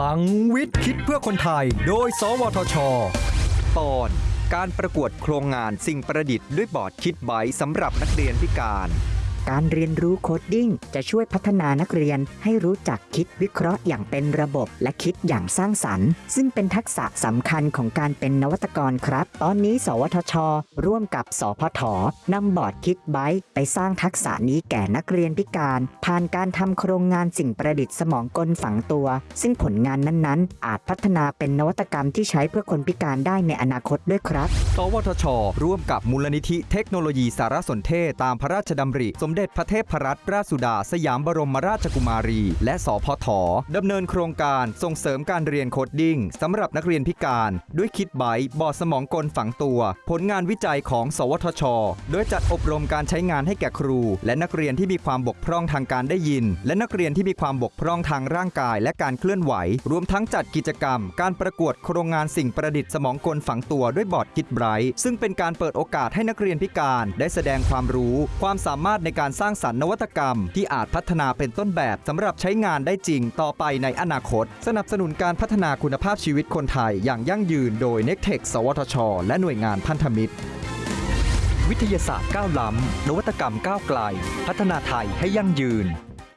พลังวิทย์คิดเพื่อคนไทย โดย สวทช ตอน การประกวดโครงงานสิ่งประดิษฐ์ด้วยบอร์ด KidBright สำหรับนักเรียนพิการ การเรียนรู้ coding จะช่วยพัฒนานักเรียนให้รู้จักคิดวิเคราะห์อย่างเป็นระบบ และคิดอย่างสร้างสรรค์ ซึ่งเป็นทักษะสำคัญของการเป็นนวัตกรครับ ตอนนี้ สวทช ร่วมกับ สพฐ นำบอร์ด KidBright ไปสร้างทักษะนี้แก่นักเรียนพิการ ผ่านการทำโครงงานสิ่งประดิษฐ์สมองกลฝังตัว ซึ่งผลงานนั้นๆ อาจพัฒนาเป็นนวัตกรรมที่ใช้เพื่อคนพิการได้ในอนาคตด้วยครับ สวทช ร่วมกับมูลนิธิเทคโนโลยีสารสนเทศตามพระราชดำริสมเด็จพระเทพรัตนราชสุดาสยามบรมราชกุมารี และสพฐ ดำเนินโครงการส่งเสริมการเรียน coding สำหรับนักเรียนพิการ ด้วย KidBright บอร์ดสมองกลฝังตัว ผลงานวิจัยของ สวทช โดยจัดอบรมการใช้งานให้แก่ครู และนักเรียนที่มีความบกพร่องทางการได้ยิน และนักเรียนที่มีความบกพร่องทางร่างกาย และการเคลื่อนไหว รวมทั้งจัดกิจกรรม การประกวดโครงงานสิ่งประดิษฐ์สมองกลฝังตัวด้วยบอร์ดคิดไบต์ซึ่งเป็นการเปิดโอกาสให้นักเรียนพิการ ได้แสดงความรู้ ความสามารถในการการสร้างสรรค์นวัตกรรม ที่อาจพัฒนาเป็นต้นแบบสำหรับใช้งานได้จริงต่อไปในอนาคต สนับสนุนการพัฒนาคุณภาพชีวิตคนไทยอย่างยั่งยืนโดย n e c t e c h สวทช และหน่วยงานพันธมิตร วิทยาศาสตร์ก้าวล้ำนวัตกรรมก้าวไกล พัฒนาไทยให้ยั่งยืน